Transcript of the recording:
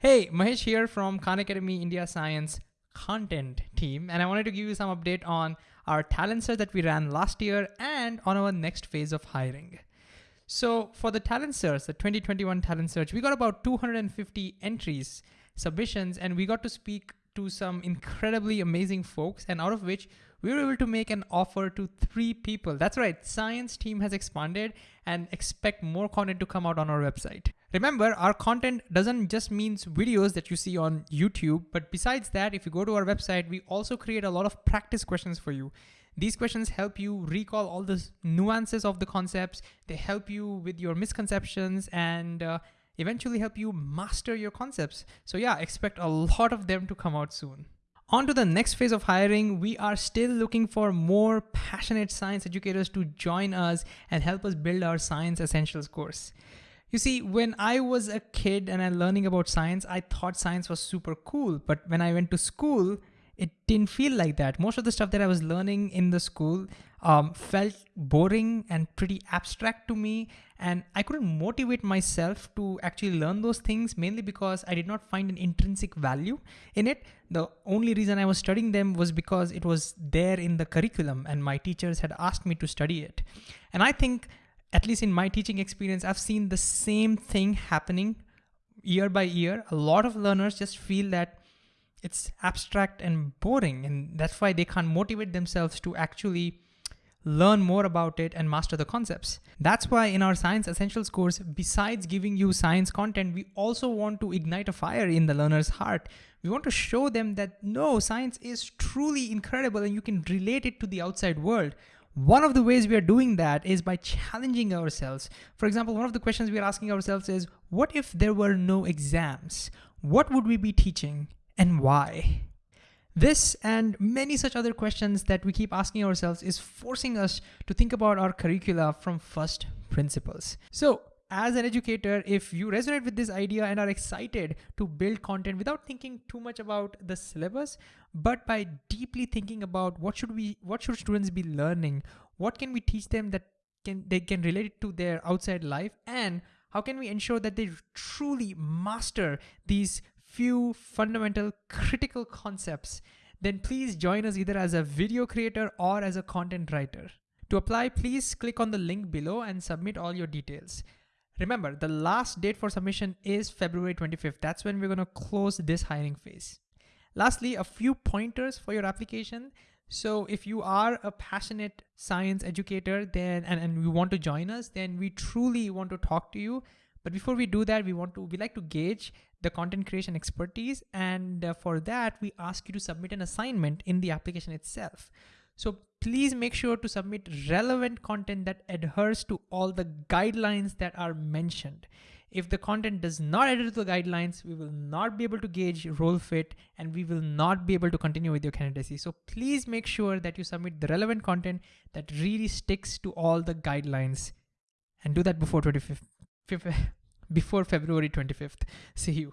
Hey, Mahesh here from Khan Academy India Science content team, and I wanted to give you some update on our talent search that we ran last year and on our next phase of hiring. So for the talent search, the 2021 talent search, we got about 250 entries, submissions, and we got to speak to some incredibly amazing folks, and out of which we were able to make an offer to three people. That's right, science team has expanded and expect more content to come out on our website. Remember, our content doesn't just means videos that you see on YouTube, but besides that, if you go to our website, we also create a lot of practice questions for you. These questions help you recall all the nuances of the concepts. They help you with your misconceptions and uh, eventually help you master your concepts. So yeah, expect a lot of them to come out soon. On to the next phase of hiring, we are still looking for more passionate science educators to join us and help us build our Science Essentials course. You see, when I was a kid and I'm learning about science, I thought science was super cool. But when I went to school, it didn't feel like that. Most of the stuff that I was learning in the school um, felt boring and pretty abstract to me. And I couldn't motivate myself to actually learn those things mainly because I did not find an intrinsic value in it. The only reason I was studying them was because it was there in the curriculum and my teachers had asked me to study it. And I think, at least in my teaching experience, I've seen the same thing happening year by year. A lot of learners just feel that it's abstract and boring and that's why they can't motivate themselves to actually learn more about it and master the concepts. That's why in our Science Essentials course, besides giving you science content, we also want to ignite a fire in the learner's heart. We want to show them that no, science is truly incredible and you can relate it to the outside world. One of the ways we are doing that is by challenging ourselves. For example, one of the questions we are asking ourselves is, what if there were no exams? What would we be teaching? and why? This and many such other questions that we keep asking ourselves is forcing us to think about our curricula from first principles. So as an educator, if you resonate with this idea and are excited to build content without thinking too much about the syllabus, but by deeply thinking about what should we, what should students be learning? What can we teach them that can they can relate it to their outside life? And how can we ensure that they truly master these few fundamental critical concepts, then please join us either as a video creator or as a content writer. To apply, please click on the link below and submit all your details. Remember, the last date for submission is February 25th. That's when we're gonna close this hiring phase. Lastly, a few pointers for your application. So if you are a passionate science educator then and, and you want to join us, then we truly want to talk to you. But before we do that, we want to, we like to gauge the content creation expertise. And uh, for that, we ask you to submit an assignment in the application itself. So please make sure to submit relevant content that adheres to all the guidelines that are mentioned. If the content does not adhere to the guidelines, we will not be able to gauge role fit and we will not be able to continue with your candidacy. So please make sure that you submit the relevant content that really sticks to all the guidelines and do that before 25th before February 25th. See you.